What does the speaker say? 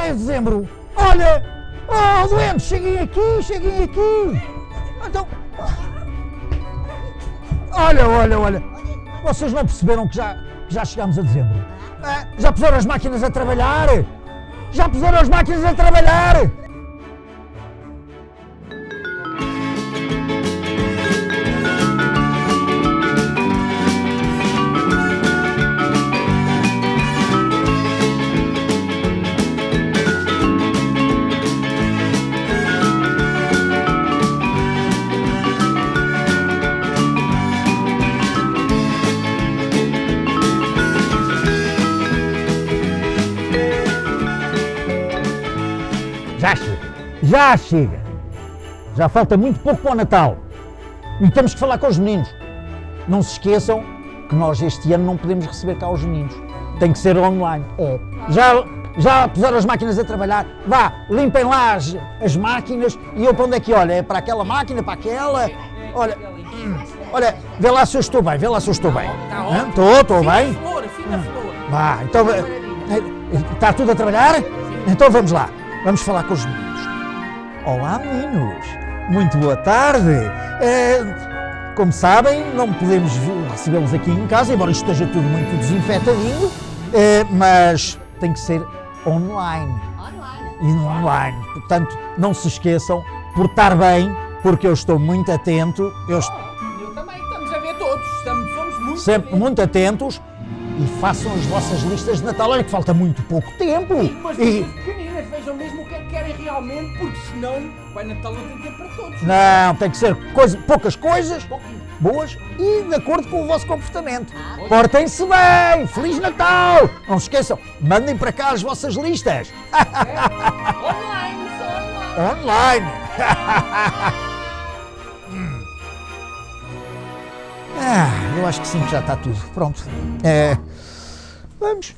de dezembro. Olha, oh, doentes, cheguem aqui, cheguem aqui. Então, olha, olha, olha. Vocês não perceberam que já, que já chegámos a dezembro? É, já puseram as máquinas a trabalhar? Já puseram as máquinas a trabalhar? Já chega. Já chega. Já falta muito pouco para o Natal. E temos que falar com os meninos. Não se esqueçam que nós este ano não podemos receber cá os meninos. Tem que ser online. É. Já, já puseram as máquinas a trabalhar? Vá, limpem lá as, as máquinas e eu para onde é que olha? É para aquela máquina, para aquela? Olha, hum, olha, vê lá se eu estou bem, vê lá se eu estou bem. Tá Hã? Estou, estou Fina bem. flor. Vá, então. eh, eh, Está tudo a trabalhar? Então vamos lá. Vamos falar com os meninos. Olá, meninos. Muito boa tarde. Eh, como sabem, não podemos recebê-los aqui em casa, embora isto esteja tudo muito desinfetadinho, eh, mas tem que ser online. E online. Portanto, não se esqueçam, portar bem, porque eu estou muito atento, eu estou Eu também, estamos a ver todos, estamos, somos muito sempre bem. muito atentos e façam as vossas listas de Natal. Olha que falta muito pouco tempo. Mas E, pequeninas vejam mesmo o que é que querem realmente, porque senão vai Natal não tem tempo para todos. não, tem que ser coisa- poucas coisas Pouquinho. boas e de acordo com o vosso comportamento. Portem-se bem! Feliz Natal! Não se esqueçam, mandem para cá as vossas listas. Online, só online. Online! Ah, eu acho que sim, que já está tudo. Pronto. É, vamos.